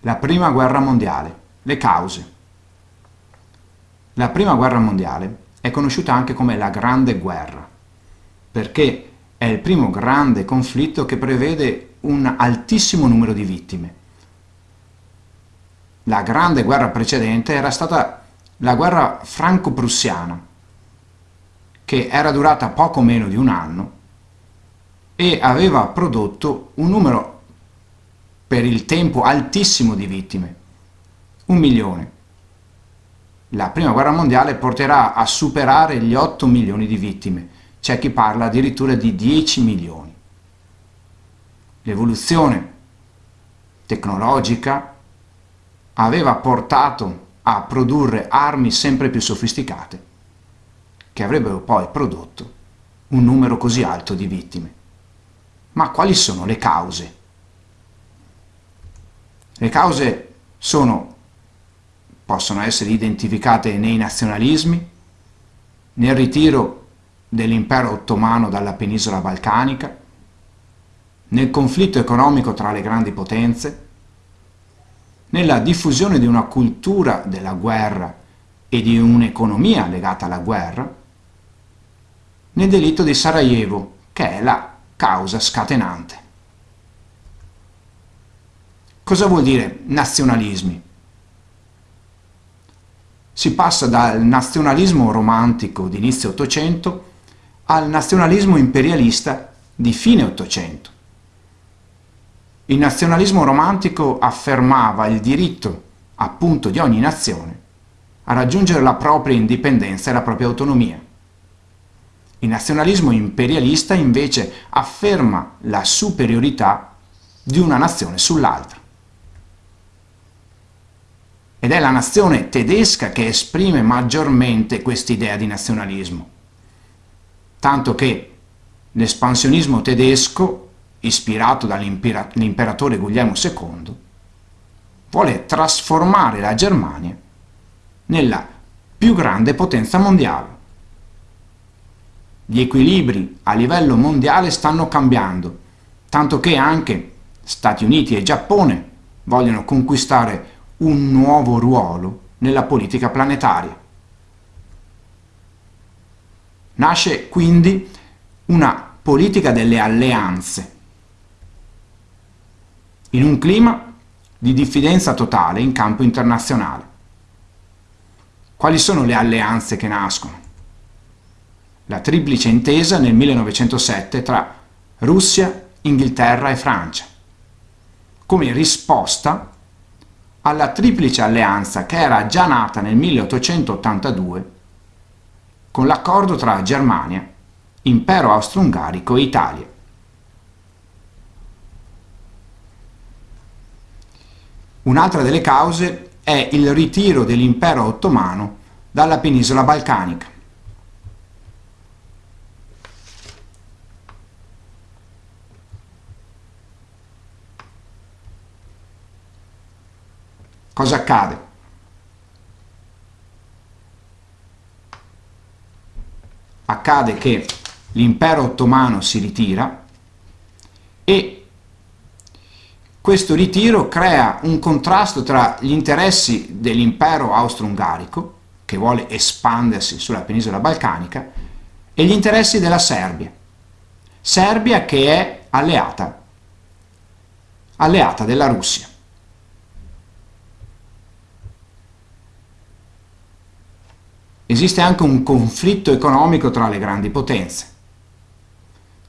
La prima guerra mondiale. Le cause. La prima guerra mondiale è conosciuta anche come la Grande Guerra, perché è il primo grande conflitto che prevede un altissimo numero di vittime. La Grande Guerra precedente era stata la guerra franco-prussiana, che era durata poco meno di un anno e aveva prodotto un numero per il tempo altissimo di vittime, un milione. La prima guerra mondiale porterà a superare gli 8 milioni di vittime, c'è chi parla addirittura di 10 milioni. L'evoluzione tecnologica aveva portato a produrre armi sempre più sofisticate, che avrebbero poi prodotto un numero così alto di vittime. Ma quali sono le cause? Le cause sono, possono essere identificate nei nazionalismi, nel ritiro dell'impero ottomano dalla penisola balcanica, nel conflitto economico tra le grandi potenze, nella diffusione di una cultura della guerra e di un'economia legata alla guerra, nel delitto di Sarajevo, che è la causa scatenante. Cosa vuol dire nazionalismi? Si passa dal nazionalismo romantico di inizio Ottocento al nazionalismo imperialista di fine Ottocento. Il nazionalismo romantico affermava il diritto, appunto, di ogni nazione a raggiungere la propria indipendenza e la propria autonomia. Il nazionalismo imperialista invece afferma la superiorità di una nazione sull'altra. Ed è la nazione tedesca che esprime maggiormente quest'idea di nazionalismo. Tanto che l'espansionismo tedesco, ispirato dall'imperatore Guglielmo II, vuole trasformare la Germania nella più grande potenza mondiale. Gli equilibri a livello mondiale stanno cambiando, tanto che anche Stati Uniti e Giappone vogliono conquistare un nuovo ruolo nella politica planetaria. Nasce quindi una politica delle alleanze, in un clima di diffidenza totale in campo internazionale. Quali sono le alleanze che nascono? la triplice intesa nel 1907 tra Russia, Inghilterra e Francia, come risposta alla triplice alleanza che era già nata nel 1882 con l'accordo tra Germania, Impero Austro-Ungarico e Italia. Un'altra delle cause è il ritiro dell'impero ottomano dalla penisola balcanica. Cosa accade? Accade che l'impero ottomano si ritira e questo ritiro crea un contrasto tra gli interessi dell'impero austro-ungarico, che vuole espandersi sulla penisola balcanica, e gli interessi della Serbia. Serbia che è alleata, alleata della Russia. Esiste anche un conflitto economico tra le grandi potenze.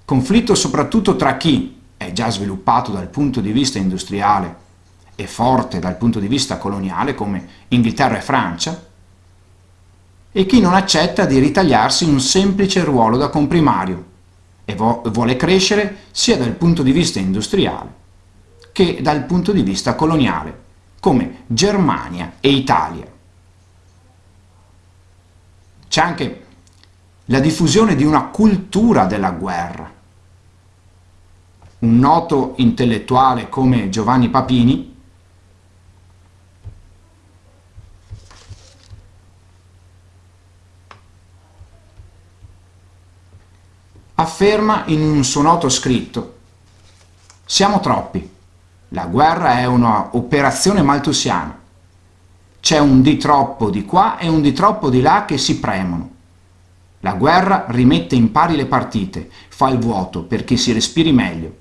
Conflitto soprattutto tra chi è già sviluppato dal punto di vista industriale e forte dal punto di vista coloniale come Inghilterra e Francia, e chi non accetta di ritagliarsi un semplice ruolo da comprimario e vuole crescere sia dal punto di vista industriale che dal punto di vista coloniale, come Germania e Italia. C'è anche la diffusione di una cultura della guerra. Un noto intellettuale come Giovanni Papini afferma in un suo noto scritto «Siamo troppi, La guerra è un'operazione maltusiana. C'è un di troppo di qua e un di troppo di là che si premono. La guerra rimette in pari le partite, fa il vuoto perché si respiri meglio.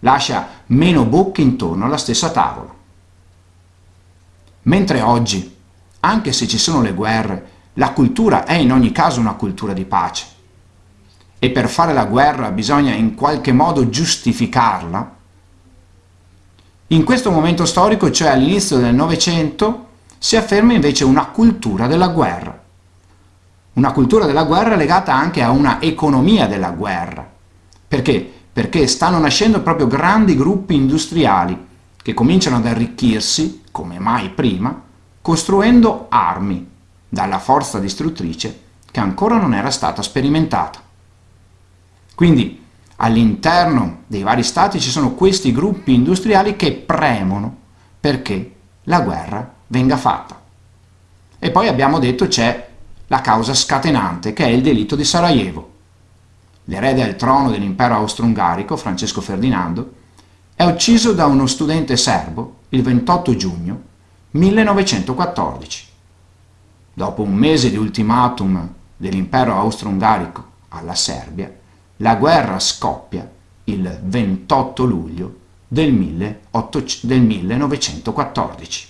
Lascia meno bocche intorno alla stessa tavola. Mentre oggi, anche se ci sono le guerre, la cultura è in ogni caso una cultura di pace. E per fare la guerra bisogna in qualche modo giustificarla. In questo momento storico, cioè all'inizio del Novecento, si afferma invece una cultura della guerra. Una cultura della guerra legata anche a una economia della guerra. Perché? Perché stanno nascendo proprio grandi gruppi industriali che cominciano ad arricchirsi, come mai prima, costruendo armi dalla forza distruttrice che ancora non era stata sperimentata. Quindi all'interno dei vari stati ci sono questi gruppi industriali che premono perché la guerra venga fatta. E poi abbiamo detto c'è la causa scatenante che è il delitto di Sarajevo. L'erede al trono dell'impero austro-ungarico, Francesco Ferdinando, è ucciso da uno studente serbo il 28 giugno 1914. Dopo un mese di ultimatum dell'impero austro-ungarico alla Serbia, la guerra scoppia il 28 luglio del, 1914.